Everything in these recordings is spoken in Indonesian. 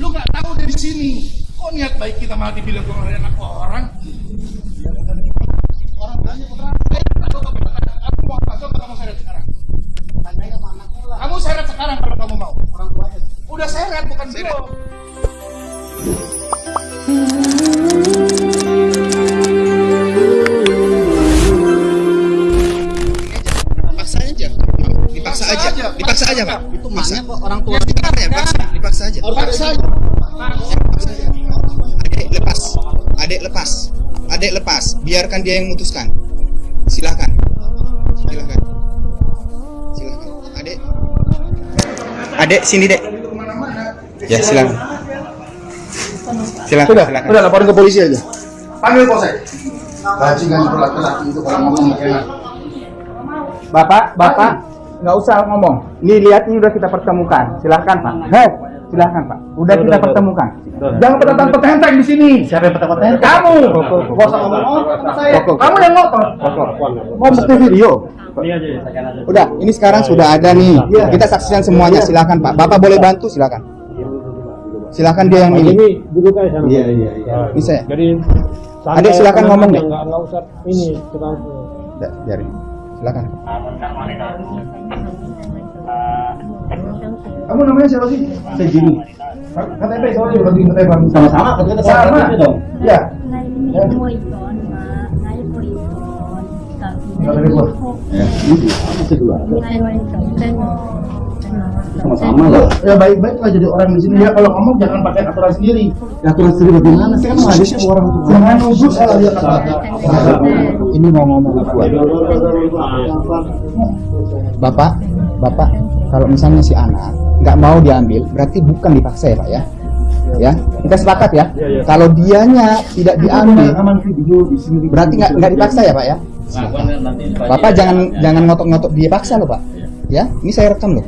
Lu nggak tahu dari sini. Kok niat baik kita malah dibilang gue anak orang? Orang tanya ke berapa? Kamu mau apa? Coba kamu seret sekarang. Kamu seret sekarang kalau kamu mau. Orang tuanya. Udah seret bukan belum. Dipaksa aja, Pak. Itu maknya kok orang tua Dipaksa ya, paksa. Dipaksa aja. Paksa. Adek lepas. Adek lepas. Adek lepas. Biarkan dia yang memutuskan. Silahkan. Silahkan. Silahkan. Adek. Adek sini, Dek. Ya, silakan. Silakan. Sudah, silakan. udah laporin ke polisi aja. Panggil polsek. Bajingan itu laki-laki itu kalau ngomong enak. Bapak, Bapak, nggak usah ngomong. Nih lihat ini udah kita pertemukan. Silahkan Pak. Hei, silahkan Pak. Udah kita pertemukan. Jangan petentang petenteng di sini. siapa yang petang-petang? Kamu. Gak usah ngomong oh, saya. Kamu yang ngotot. Mau bukti video. Udah, ini sekarang sudah ada nih. Kita saksikan semuanya. Silakan Pak. Bapak boleh bantu, silakan. Silakan dia yang milih. ini duduk aja sana. Iya, iya, iya. Ini saya. Jadi Adek, silakan ngomong, Dek. Enggak enggak usah ini tukang Ya, biarin. Silakan. Kamu namanya siapa sih? Saya Jimmy. KTP soalnya udah bikin KTP. Sama-sama, kita Sama. sama dong. Ya. Ngày mình mua con mà ngày Sama-sama lah. Ya baik-baik lah jadi orang di sini ya. Kalau ngomong jangan pakai aturan sendiri. Ya aturan sendiri bagaimana? Saya kan menghabisnya orang tua. Jangan nuduh salah dia kata. Ini mau ngomong apa? Bapak, Bapak, kalau misalnya si anak nggak mau diambil, berarti bukan dipaksa ya Pak ya? Ya, kita sepakat ya. Kalau dianya tidak diambil, berarti nggak nggak dipaksa ya Pak ya? Bapak jangan jangan ngotot-ngotot dia paksa loh Pak. Ya, ini saya rekam loh.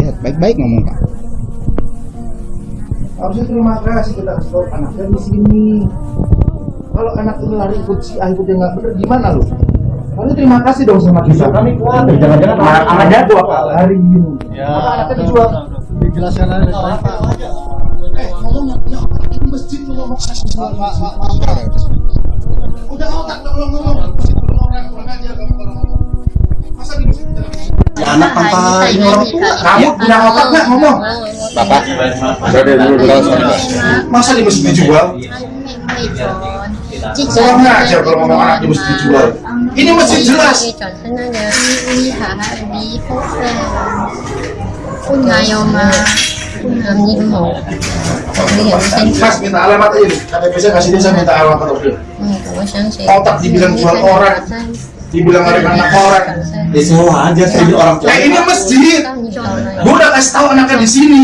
Ya, baik-baik ngomong Pak. Harusnya terima kasih kita kasih tahu anaknya di sini. Kalau anak ini lari ikut si A ikut yang nggak bener gimana lu? Harusnya terima kasih dong sama kita. Kami kuat. Jangan-jangan anaknya dua kali. Ya. Maka anaknya dijual. Dijelaskan aja. Eh, ngomong ya, ini masjid lu ngomong Udah otak dong lu ngomong. Masjid lu orang kurang ajar kamu kalau anak tanpa ini orang tua. Kamu punya otak nggak ngomong? Bapak, Masa di masjid dijual? Kurang ajar kalau ngomong anak di masjid dijual. Ini masjid jelas. Mas minta alamat aja nih. KTP saya kasih dia saya minta alamat Otak dibilang jual orang. Dibilang ada anak orang. Ya semua aja saya orang tua. Eh ini masjid. Gue udah kasih tahu anaknya di sini.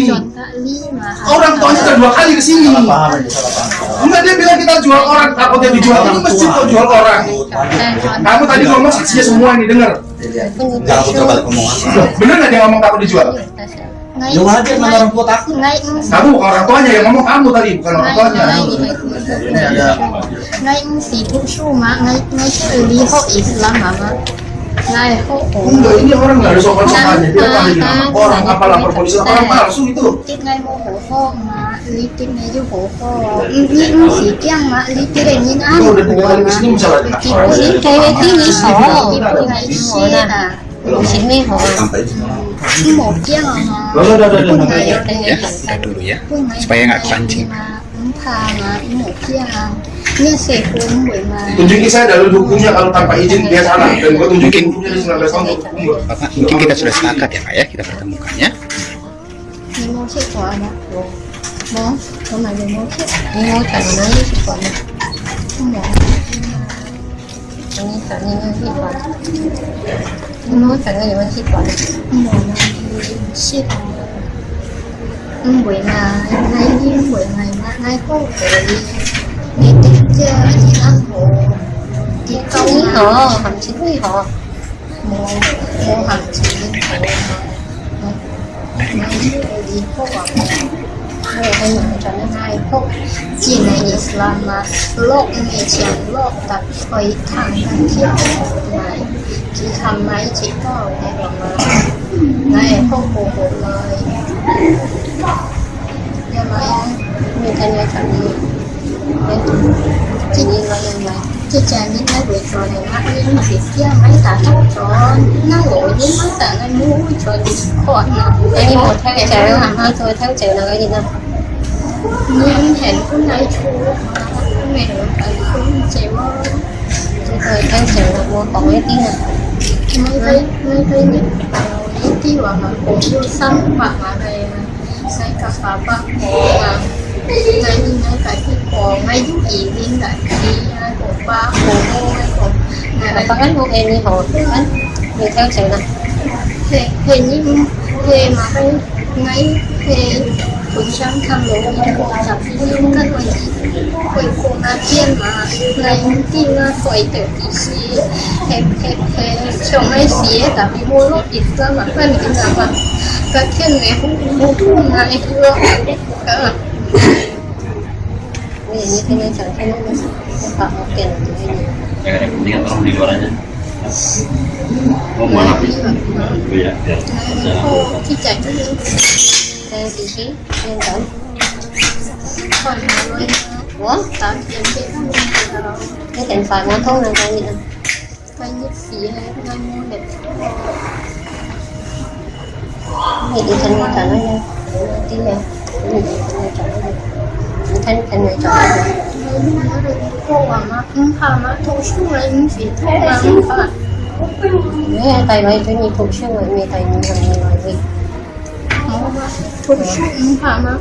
Orang tuanya udah dua kali ke sini. Enggak dia bilang kita jual orang, takutnya dijual. Ini masjid kok jual orang. Kamu tadi ngomong saksinya semua ini denger. Jangan putar balik omongan. Loh, Bener nggak dia ngomong takut dijual? Ya wajar mana orang tua takut. Kamu bukan orang tuanya yang ngomong kamu tadi, bukan orang tuanya. Ini ada ngay si phụ su mà ngay ngay xử lý hộ Islam mà mà ngay hộ Enggak, ini orang nggak ada sopan-sopannya. Dia panggil nama orang, apa lapor polisi, orang palsu itu. lý tiết ngay vô hổ hộ những sĩ kiang Itu udah tiga kali ke sini misalnya. xí là chỉ mê ya, udah dulu ya. Supaya nggak kepancing. Tunjukin saya dalil hukumnya kalau tanpa izin dia salah dan gue tunjukin 19 tahun. Bapak, mungkin kita sudah sepakat ya Pak ya, kita pertemukan ya. Ni mau kết quả mà Bố, có mà đi mua kết Ni 你们去管，我整个你们去管，我们去管。Em quỷ là ngay em quỷ này mà ngay có quỷ Đi tiếp chơi đi ăn hộ Đi câu họ, hầm chín với họ Mua, mua hầm chín với họ Ngay đi có quỷ ไทยอะไเหมืนกันนะไทยพวกจีนในอิสลามมาโลกในเอเชียโลกตัดไอทางการเที่ยวไหนที่ทำไหมจีก็ในหลงมาในพวกโบโบเลยยังไงมีกันเยอะกันนี้จีนี้เรายังไงที่จะนิดไม่เบื่อจอเลยนะนี่มันสิเที่ยวไม่สาทับจอนนั่งโหลยิ่งไม่สาในมู้จอดิอดนะไอ้นี่หมดถ้าแกจะเรื่องหาท้าจอยทั้งเจอเลยนะ nhưng hẹn phút này chú mẹ được anh phút chèo chứ thời gian chèo là vô còn cái tiếng này mấy cái mấy cái những những cái gọi là cổ vô xanh hoặc là về sai cà phà bạc hồ và ngay như ngay tại cái cổ ngay những gì liên lại đi cổ ba cổ mô hay cổ là có hết em đi hồ anh người theo chèo này thì hình như thì mà cái ngay thì ผมช่างทำหลงจากที่ลุงก็คุยคุยคุยมาเที่ยนมาในที่น่าคุยเกิดที่ซีเฮ้เฮ้เฮ้ชมไม่เสียแต่ไม่รู้รถอีกแล้วมันเป็นอีกแล้ก็เที่ยนเนี่ยผมผมทุ่มนที่รถก็ไม่อย่างนี้ที่นี่ฉันแค่นั้นนะฝากเอาเก่งไม่ดีแก่นต้องดีกว่านะ Không quá là biết. Vì vậy, dạ. Dạ. Dạ. Dạ. Dạ. Dạ. Đây vị trí lên tổng Ủa? Cái tiền phải món thuốc này coi gì nè Coi nhất gì hay không mua đẹp Cái gì thanh này chọn nó nha Tí nè Cái gì thanh này chọn nó nha Thanh thanh này chọn gì nha gì không phạm á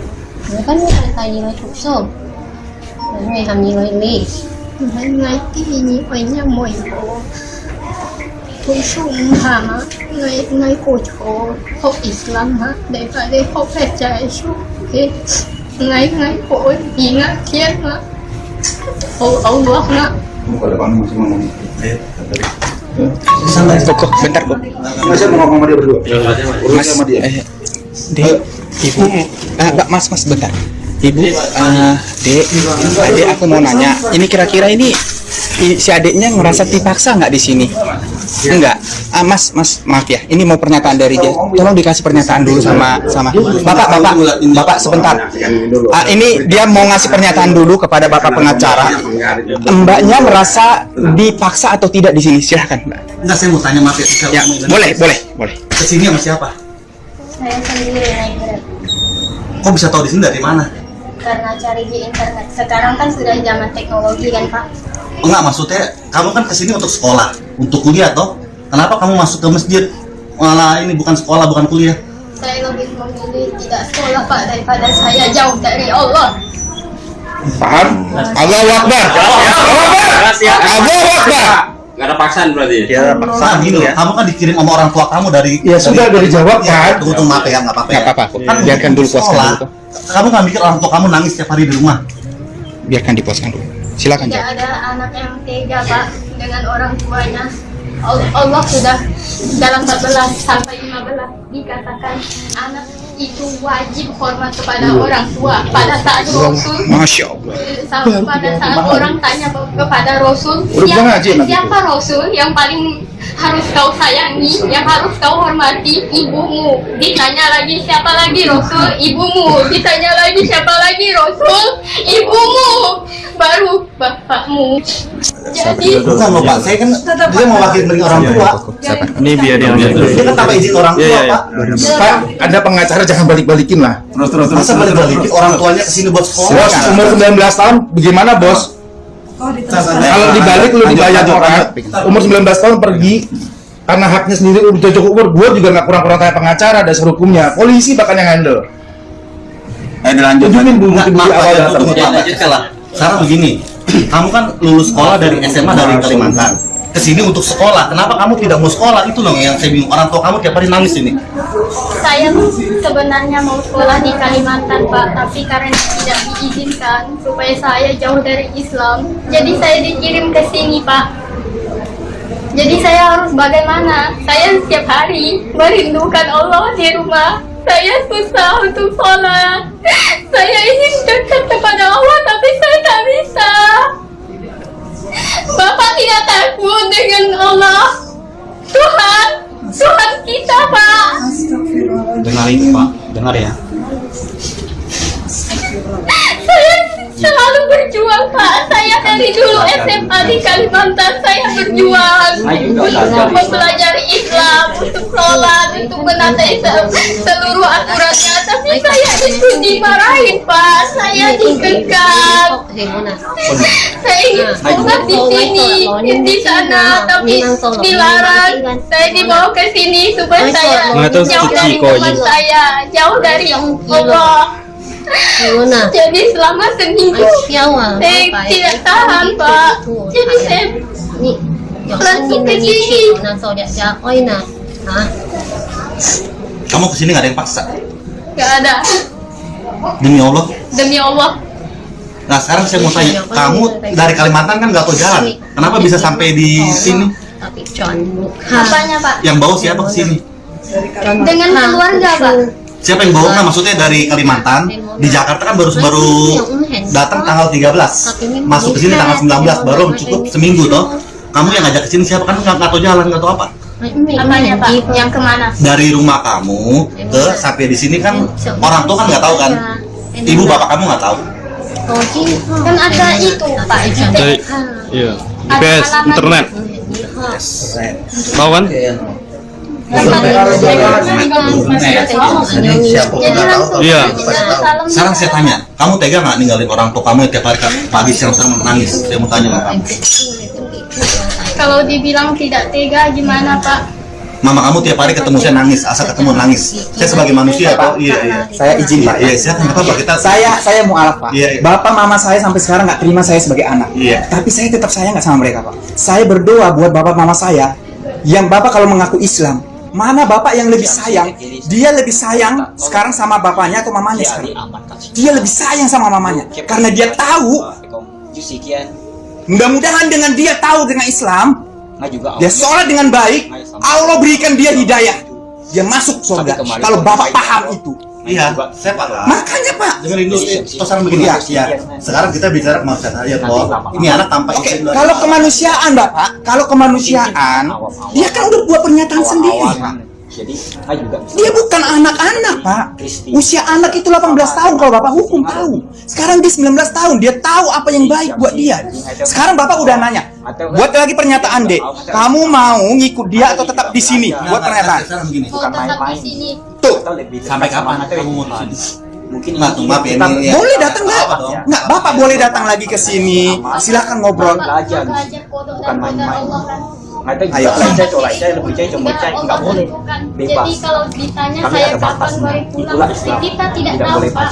người có nước này tại vì nó chụp sổ người làm gì rồi lì người này cái gì nhỉ ở mồi cổ chụp sổ không phạm người người cổ chỗ học Islam á để phải đi học phải chạy xuống cái ngay ngay cổ gì ngã chết á ông ông bước á Bentar, Bentar, Masih mau ngomong sama dia berdua? Mas, sama dia. Eh, Dek, ibu, ah, enggak mas, mas bentar. Ibu, eh, dek, dek aku mau nanya, ini kira-kira ini si adiknya ngerasa dipaksa nggak di sini? Enggak, ah, mas, mas, maaf ya, ini mau pernyataan dari dia. Tolong dikasih pernyataan dulu sama sama bapak, bapak, bapak sebentar. Ah, ini dia mau ngasih pernyataan dulu kepada bapak pengacara. Mbaknya merasa dipaksa atau tidak di sini? Silahkan, mbak. Enggak, saya mau tanya maaf ya. Ya, boleh, boleh, boleh. Ke sini sama siapa? Saya sendiri naik grab Kok bisa tahu di sini dari mana? karena cari di internet sekarang kan sudah zaman teknologi kan pak Enggak, maksudnya kamu kan ke sini untuk sekolah, untuk kuliah toh. Kenapa kamu masuk ke masjid? Malah ini bukan sekolah, bukan kuliah. saya lebih memilih tidak sekolah pak daripada saya jauh dari Allah Paham? Allahu Akbar Allahu Akbar Gak ada paksaan berarti. Ya, Nah, gini loh, kamu kan dikirim sama orang tua kamu dari Ya, sudah, dari jawab, ya, kan? Tunggu tunggu maaf ya, nggak apa-apa ya. Nggak apa-apa, Kan biarkan dulu puaskan dulu. Kamu nggak mikir orang tua kamu nangis setiap hari di rumah? Biarkan diposkan dulu. Silakan, tidak jawab. ada anak yang tega pak dengan orang tuanya Allah, Allah sudah dalam 14 sampai 15 dikatakan anak itu wajib hormat kepada orang tua. Pada saat Rasul Masya Allah. Sama pada saat orang tanya kepada Rasul siapa, siapa Rasul yang paling harus kau sayangi yang harus kau hormati? Ibumu. Ditanya lagi siapa lagi Rasul? Ibumu. Ditanya lagi siapa lagi Rasul? Ibumu baru bapakmu jadi Bukan Pak, saya kan dia mau wakil dari orang tua. Ini biar yang Dia kan tanpa izin orang tua Iya, iya. Pak. Pak, Anda pengacara jangan balik-balikin lah terus terus Masa balik balikin orang tuanya ke sini buat sekolah? Bos, umur 19 tahun bagaimana bos? Kalau dibalik lu dibayar orang Umur 19 tahun pergi Karena haknya sendiri udah cukup umur Gue juga gak kurang-kurang kayak pengacara dasar hukumnya Polisi bahkan yang handle Eh dilanjut. Tunjukin Enggak, bukti-bukti awal datang lanjutkan lah. Sekarang begini, kamu kan lulus sekolah dari SMA dari Kalimantan. Ke sini untuk sekolah, kenapa kamu tidak mau sekolah? Itu loh yang saya bingung. Orang tua kamu tiap hari nangis ini. saya sebenarnya mau sekolah di Kalimantan Pak tapi karena tidak diizinkan supaya saya jauh dari Islam jadi saya dikirim ke sini Pak jadi saya harus bagaimana saya setiap hari merindukan Allah di rumah saya susah untuk sholat. Saya ingin dekat kepada Allah tapi saya tak bisa. Bapak tidak takut dengan Allah. Tuhan Tuhan kita Pak. Dengar ini pak. Dengar ya. Saya selalu berjuang Pak. Saya dari dulu SMA di Kalimantan saya berjuang untuk mempelajari Islam, untuk sholat, untuk menaati se- seluruh aturannya. Tapi saya itu dimarahin Pak. Saya dikekang. Saya ingin sekolah di sini, di sana, tapi dilarang. Saya dibawa ke sini supaya saya jauh dari teman saya, jauh dari Allah. Jadi selama seminggu saya tidak tahan Pak. Langsung ke sini. kamu ke sini nggak ada yang paksa? Gak ada. Demi Allah. Demi Allah. nah sekarang saya mau tanya kamu dari Kalimantan kan nggak tahu jalan? Kenapa bisa sampai di sini? Apanya Pak? yang bawa siapa ke sini? Dengan keluarga Pak. siapa yang bawa nah maksudnya dari Kalimantan di Jakarta kan baru baru datang tanggal 13 masuk ke sini tanggal 19 baru cukup seminggu toh kamu yang ngajak ke sini siapa? Kan nggak nggak tahu jalan nggak tahu apa. Apanya Pak? Yang ke mana? dari rumah kamu ke sampai di sini kan orang tua kan nggak tahu kan? Ibu bapak kamu nggak tahu? Kan ada itu Pak. Dari iya. IPS internet. Tahu kan? Iya. sekarang saya tanya kamu tega nggak ninggalin orang tua kamu yang tiap hari ke- pagi siang sore menangis saya mau tanya sama kamu Kalau dibilang tidak tega gimana Pak? mama kamu tiap hari ketemu saya nangis asal ketemu nangis saya sebagai manusia kok iya iya Saya izin Pak. iya silakan nggak apa-apa kita Saya saya mualaf Pak. Iya, iya. Bapak mama saya sampai sekarang nggak terima saya sebagai anak. Iya. Tapi saya tetap sayang nggak sama mereka Pak. Saya berdoa buat bapak mama saya yang bapak kalau mengaku Islam. Mana bapak yang lebih sayang? Dia lebih sayang sekarang sama bapaknya atau mamanya sekarang? Dia lebih sayang sama mamanya karena dia tahu. Mudah-mudahan dengan dia tahu dengan Islam, dia sholat dengan baik, Allah berikan dia hidayah. Dia masuk surga. Kalau bapak paham itu. iya saya paham Makanya Pak, dengerin dulu terus sekarang begini. Iya. ya sekarang kita bicara kemanusiaan aja toh ini anak tanpa Oke, izin dari- kalau kemanusiaan Bapak, kalau kemanusiaan, dia kan udah buat pernyataan sendiri. Dia bukan anak-anak, Pak. Usia anak itu 18 tahun kalau Bapak hukum tahu. Sekarang dia 19 tahun, dia tahu apa yang baik buat dia. Sekarang Bapak udah nanya, buat lagi pernyataan, Dek. Kamu mau ngikut dia atau tetap di sini? Buat pernyataan. Tuh, sampai kapan kamu mau di sini mungkin nggak tuh maaf ya ini ya. boleh datang nggak? Nggak, Bapak boleh datang lagi ke sini. Silahkan ngobrol. Belajar kodok dan kodok Allah kan. Ayo, nggak boleh. Jadi kalau ditanya saya kapan boleh pulang, kita tidak tahu Pak.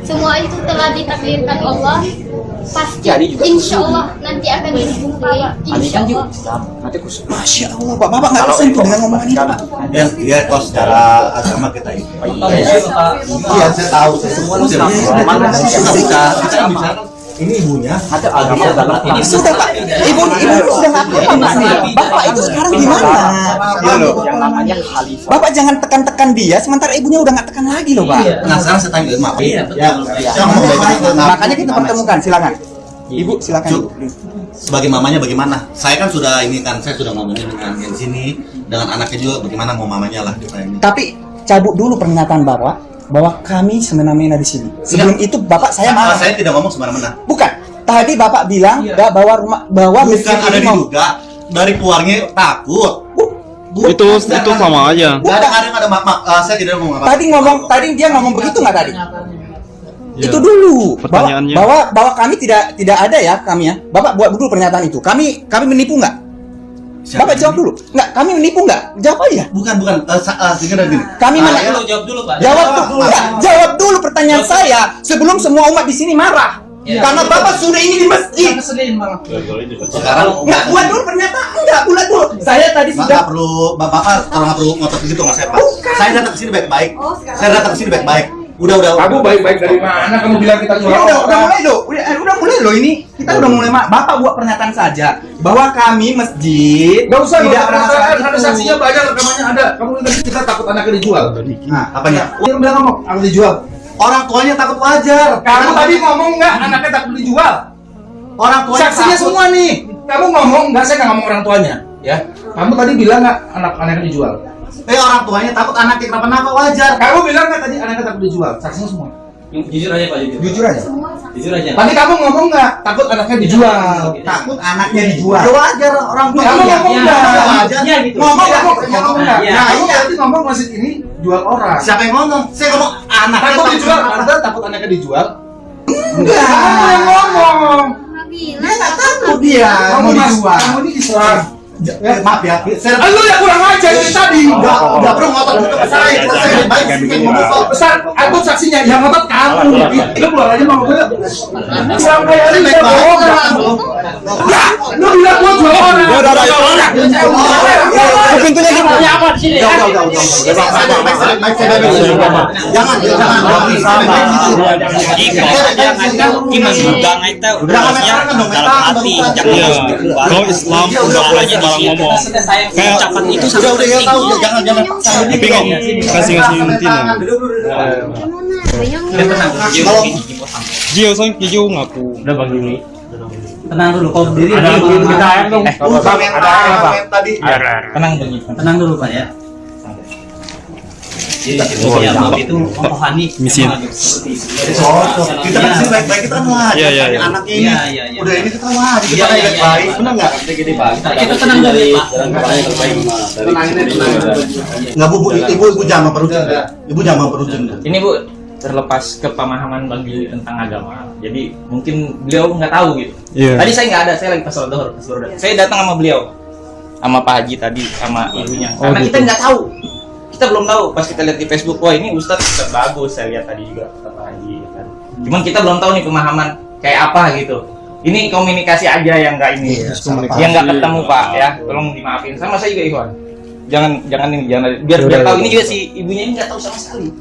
Semua itu telah ditakdirkan Allah. Pasti insya Allah nanti akan dibuka. Insya Allah. Masya Allah, Pak. Bapak nggak tersentuh dengan ngomongan itu, Pak. ya dia kalau secara agama kita ini. Iya saya tahu. Semua sudah ketika kita kan bicara ini ibunya. Ada agama dalam ini Sudah Pak, ibu ibu sudah apa-apa Mas. Bapak itu sekarang gimana? Iya loh. Bapak jangan tekan-tekan dia, sementara ibunya udah nggak tekan lagi loh Pak. nah sekarang saya tanya maaf ya saya ngomong baik-baik Makanya kita pertemukan, silakan. Ibu silakan. Cuk. sebagai mamanya bagaimana? Saya kan sudah ini kan saya sudah ngomongin dengan yang sini dengan anaknya juga bagaimana mau mamanya lah Tapi cabut dulu pernyataan Bapak bahwa kami semena-mena di sini. Sebelum itu Bapak saya Nah, marah. saya tidak ngomong semena-mena Bukan. Tadi Bapak bilang nggak bawa rumah bawa bukan ada diduga dari keluarnya takut Itu itu sama aja. Nggak ada ada ada mak mak eh, saya tidak ngomong apa Tadi ngomong tadi dia ngomong begitu nggak tadi? Iya. Itu dulu. Bahwa, Pertanyaannya. bahwa bahwa kami tidak tidak ada ya kami ya. Bapak buat dulu pernyataan itu. Kami kami menipu nggak? Siapa Bapak ini? jawab dulu. Nggak, kami menipu nggak? Jawab aja. bukan bukan eh, sa- eh, sehingga dari gini Kami Ah, mana? ya, jawab dulu Pak. Jawab dulu. Nggak, jawab dulu pertanyaan saya sebelum semua umat di sini marah. Karena Bapak sudah ini di masjid. sekarang Nggak buat dulu pernyataan. Nggak buat dulu. Saya tadi Bapak sudah perlu bapak bapak kalau nggak perlu ngotot gitu nggak saya pak saya datang ke sini baik-baik saya datang ke sini baik-baik udah udah Kamu baik-baik dari mana? Kamu bilang kita Ya udah, udah mulai loh, udah, eh, udah mulai loh ini. Kita udah mulai, Mak. Bapak buat pernyataan saja bahwa kami masjid Gak usah, tidak ada masalah ada, ada itu. saksinya banyak, rekamannya ada. Kamu tadi kita takut anaknya dijual. Nah, apanya Dia bilang ngomong, aku dijual. orang tuanya takut wajar Kamu tadi ngomong nggak anaknya takut dijual? orang tuanya Saksinya takut. semua nih. Kamu ngomong nggak? Saya nggak ngomong orang tuanya. Ya. Kamu tadi bilang nggak anak-anaknya dijual? Eh orang tuanya takut anaknya kenapa-napa wajar. Kamu bilang kan tadi anaknya takut dijual, saksinya semua. Jujur aja Pak, jujur. Jujur aja. Jujur aja. Tadi kamu ngomong nggak takut anaknya dijual? Takut anaknya dijual. Ya wajar orang tua. Kamu Iya, ngomong iya, nggak? wajar. Iya, gitu. Ngomong Iya, ngomong ngomong nggak? Iya. Nah, kamu berarti ngomong masjid ini jual orang. Siapa yang ngomong? Saya ngomong anaknya Takut dijual, anda takut anaknya dijual? Enggak. Kamu yang ngomong. Dia nggak takut dia Kamu dijual. kamu ini Islam. Eh, maaf ya, saya Ah, Lu yang kurang ajar dari tadi. Enggak, enggak perlu ngotot ngotot ke saya. Kita saya baik sih ngomong. Besar, aku saksinya yang ngotot kamu. Lu keluar aja mau gue. Islam kayak ini saya bohong. Enggak, lu bilang gua jual orang. Ya udah, udah, udah. Pintunya di Maunya apa di sini? Udah, udah, udah. Jangan, jangan, jangan. Gimana Jangan jangan. Kalau Islam udah barang ngomong. Kayak ucapan itu Udah, udah, ya tahu, ya, jangan, jangan. Tapi kok kasih kasih intinya. Kalau Jio soalnya Jio ngaku. Udah Bang Juni. Tenang dulu, kau berdiri. Ada dulu. kita air dong. Eh, Bukan yang yang tadi. tenang Bang Juni. Tenang dulu Pak ya. Jadi ya, maaf itu memahami Misi. Oh, kita kan sini baik-baik kita kan. Iya, iya, iya. Anaknya ini Iya, iya, iya. udah ini kita wajar. Kita Iya, iya, baik iya. baik, benar nggak? Kita tenang dulu Pak. Tenang ini, tenang. Nggak bu, bu, ibu, ibu jangan memperuncing. Ibu jangan memperuncing. Ini Bu, terlepas kepemahaman Bang Billy tentang agama. Jadi mungkin beliau nggak tahu gitu. Iya. Tadi saya nggak ada, saya lagi pas sholat datang. Saya datang sama beliau, sama Pak Haji tadi, sama ibunya. Oh, Karena gitu. kita nggak tahu, kita belum tahu. Pas kita lihat di Facebook, wah ini Ustadz Ustadz bagus. Saya lihat tadi juga Pak Haji. Kan. Cuman kita belum tahu nih pemahaman kayak apa gitu. Ini komunikasi aja yang nggak ini, Iya, paham. yang nggak ketemu Pak ya. Tolong dimaafin. Sama saya juga Iwan. Jangan jangan ini jangan biar biar tahu ini juga si ibunya ini nggak tahu sama sekali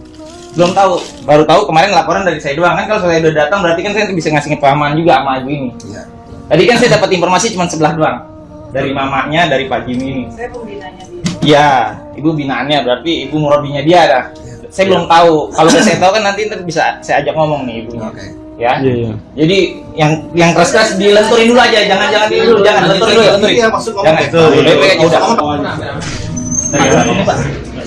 belum tahu baru tahu kemarin laporan dari saya doang kan kalau saya udah datang berarti kan saya bisa ngasih pemahaman juga sama ibu ini Iya. tadi kan saya dapat informasi cuma sebelah doang dari mamanya dari Pak Jimmy ini saya pembinaannya dia iya ibu binaannya berarti ibu murabbinya dia dah. Saya belum tahu. Kalau udah saya tahu kan nanti ntar bisa saya ajak ngomong nih ibunya. Oke. ya? Iya, iya. jadi yang yang keras keras dilenturin dulu aja jangan jangan ini dulu jangan lenturin dulu. lenturin Iya, maksud ngomong. Jangan. Udah. Pak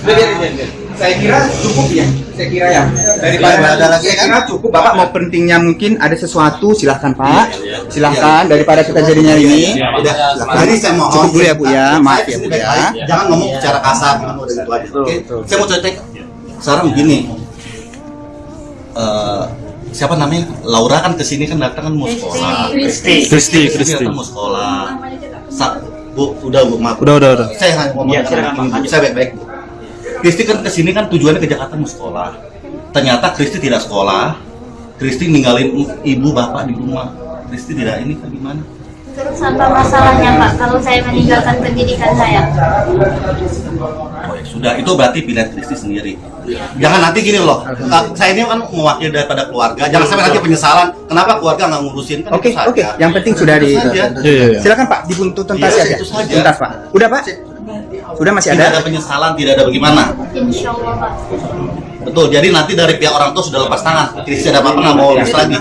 Udah, biarin, biarin. Saya kira cukup ya. Saya kira ya. Daripada Nggak ada lagi, saya kan? kira cukup. Bapak mau pentingnya mungkin ada sesuatu silahkan Pak. Iya, Silahkan daripada kita jadinya ini. Udah, jadi saya mohon. Cukup dulu ya, Bu, ya. Maaf ya, Bu, ya. Jangan ngomong secara kasar. Oke. Saya mau cek. Sekarang begini. Eh, siapa namanya? Laura kan ke sini kan datang kan mau sekolah. Kristi Kristi, Kristi mau sekolah. Sa- Bu, udah Bu, maaf. Udah, udah, udah. Saya hanya ngomong Iya, ibu. Saya baik-baik. Bu. Kristi kan ke sini kan tujuannya ke Jakarta mau sekolah. Ternyata Kristi tidak sekolah. Kristi ninggalin ibu bapak di rumah. Kristi tidak ini kan gimana? Terus apa masalahnya Pak kalau saya meninggalkan pendidikan saya? Oh ya sudah, itu berarti pilihan Kristi sendiri. Jangan nanti gini loh, saya ini kan mewakili daripada keluarga. Jangan sampai nanti penyesalan. Kenapa keluarga nggak ngurusin kan Oke, oke. Yang penting sudah di. Iya, iya, iya. Silakan Pak, dibuntut tuntas aja. itu saja. Tuntas Pak. Udah Pak? Sudah masih Tidak ada ada? penyesalan, tidak ada bagaimana. Insya Allah Pak. Betul. Jadi nanti dari pihak orang tua sudah lepas tangan. Kristi ada apa-apa nggak mau urus lagi.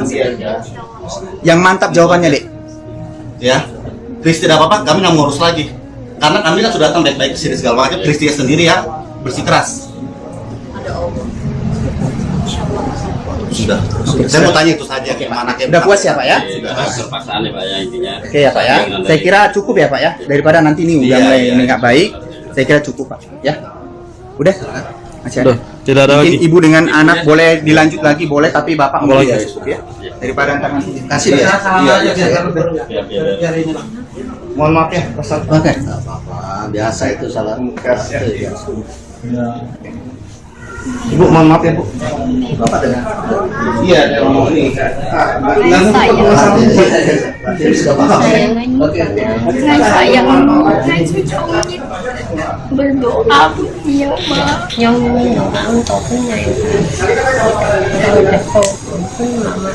Yang mantap jawabannya, Dek. Ya, Kristi ada apa-apa, kami nggak mau urus lagi. Karena kami kan sudah datang baik-baik ke sini segala macam. Kristi sendiri ya bersikeras. Sudah. Saya mau tanya itu saja gimana Udah puas ya Pak ya? Terpaksaan ya Pak ya intinya. Oke ya Pak ya. Saya kira cukup ya Pak ya. Daripada nanti ini udah Iya, mulai iya, ini iya. nggak baik. Saya kira cukup Pak. Ya. Udah. Masih ada. Udah, tidak ada Mungkin lagi. ibu dengan anak boleh dilanjut lagi boleh tapi bapak Boleh boleh ya ya. Daripada ntar nanti Kasih ya. Iya, iya. Mohon maaf ya, Oke. apa-apa, biasa itu salah. Ibu mohon maaf ya Bu. Bapak dengan Iya, ada ngomong ini. Saya sudah paham. saya meninggalkan saya berdoa yang doa untuk punya mama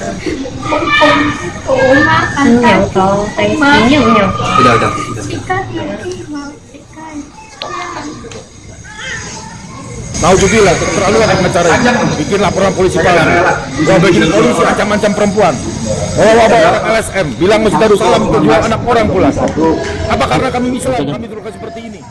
Oh makan yang to tay senyum nhau Udah, udah. Naudzubillah, keterlaluan yang mencara bikin laporan polisi palsu. Wah, bikin polisi ancam-ancam perempuan. Oh, bawa orang LSM, bilang Masjid Darussalam untuk jual anak orang pula. Apa karena kami Islam kami terluka seperti ini?